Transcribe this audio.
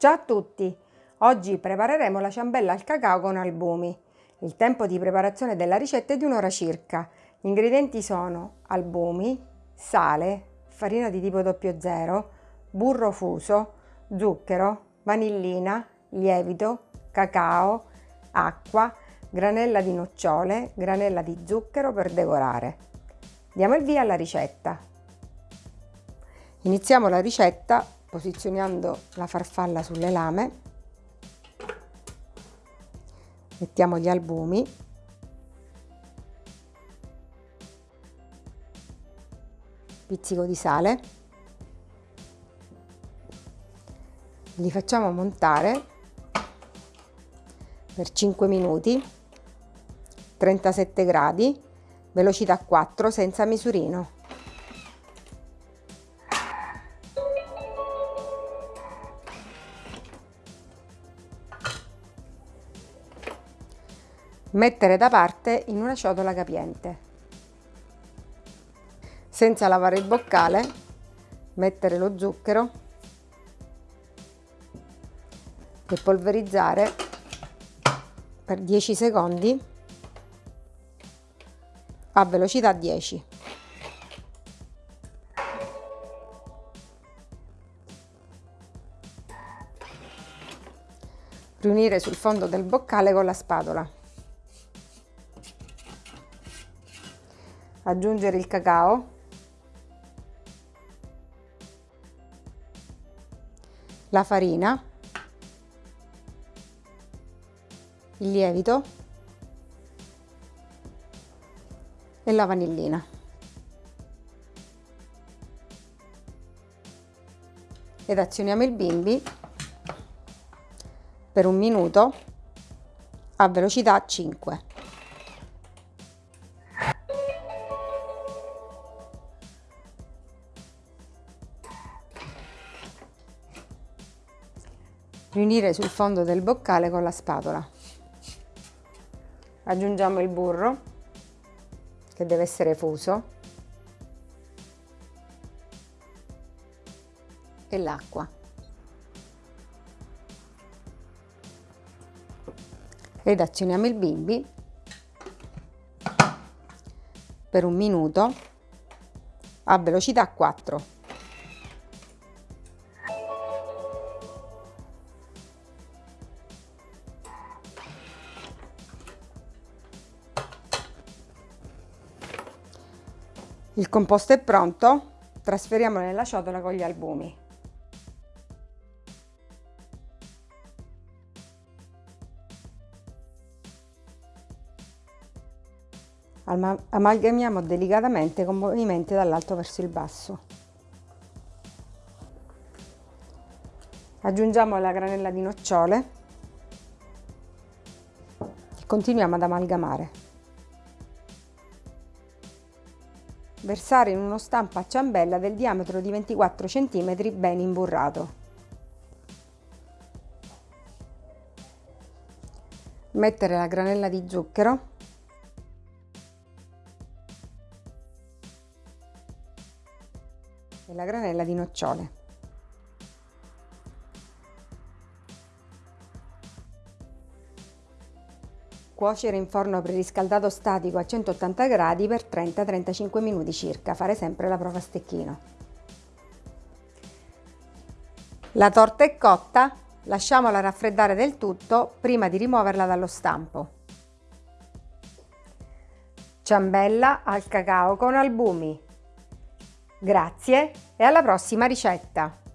Ciao a tutti! Oggi prepareremo la ciambella al cacao con albumi. Il tempo di preparazione della ricetta è di un'ora circa. Gli ingredienti sono albumi, sale, farina di tipo 00, burro fuso, zucchero, vanillina, lievito, cacao, acqua, granella di nocciole, granella di zucchero per decorare. Diamo il via alla ricetta. Iniziamo la ricetta posizionando la farfalla sulle lame, mettiamo gli albumi, pizzico di sale, li facciamo montare per 5 minuti, 37 gradi, velocità 4 senza misurino. Mettere da parte in una ciotola capiente. Senza lavare il boccale, mettere lo zucchero e polverizzare per 10 secondi a velocità 10. Riunire sul fondo del boccale con la spatola. Aggiungere il cacao, la farina, il lievito e la vanillina. Ed azioniamo il bimbi per un minuto a velocità 5. Riunire sul fondo del boccale con la spatola. Aggiungiamo il burro che deve essere fuso e l'acqua. Ed azioniamo il bimbi per un minuto a velocità 4. Il composto è pronto, trasferiamolo nella ciotola con gli albumi. Amalgamiamo delicatamente con movimenti dall'alto verso il basso. Aggiungiamo la granella di nocciole e continuiamo ad amalgamare. Versare in uno stampo a ciambella del diametro di 24 cm ben imburrato. Mettere la granella di zucchero e la granella di nocciole. Cuocere in forno preriscaldato statico a 180 gradi per 30-35 minuti circa, fare sempre la prova a stecchino. La torta è cotta, lasciamola raffreddare del tutto prima di rimuoverla dallo stampo. Ciambella al cacao con albumi. Grazie e alla prossima ricetta!